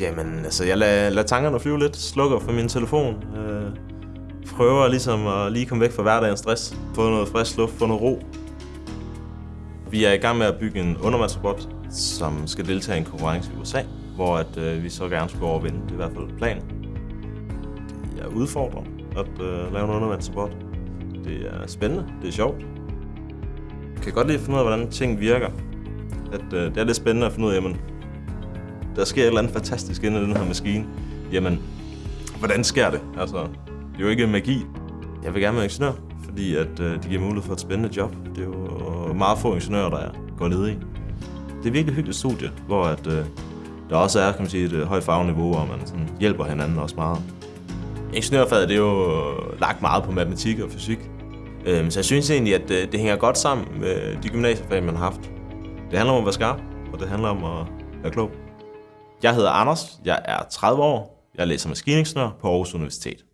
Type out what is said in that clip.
Jamen, altså, jeg lader, lader tankerne flyve lidt, slukker for min telefon, øh, prøver ligesom at lige komme væk fra hverdagens stress, få noget frisk luft, få noget ro. Vi er i gang med at bygge en undervandsrobot, som skal deltage i en konkurrence i USA, hvor at, øh, vi så gerne skulle overvinde. Det er i hvert fald planen. Det er at øh, lave en undervandsrobot. Det er spændende, det er sjovt. Jeg kan godt lide at finde ud af, hvordan ting virker. At, øh, det er lidt spændende at finde ud af, jamen, der sker et eller andet fantastisk inde i den her maskine. Jamen, hvordan sker det? Altså, det er jo ikke magi. Jeg vil gerne være ingeniør, fordi at, øh, det giver mulighed for et spændende job. Det er jo øh, meget få ingeniører, der går ned i. Det er virkelig hyggeligt studie, hvor at, øh, der også er kan man sige, et øh, højt fagniveau, og man sådan, hjælper hinanden også meget. Ingeniørfaget det er jo øh, lagt meget på matematik og fysik. øh, så jeg synes egentlig, at øh, det hænger godt sammen med de gymnasiefag, man har haft. Det handler om at være skarp, og det handler om at være klog. Jeg hedder Anders, jeg er 30 år, jeg læser maskiningeniør på Aarhus Universitet.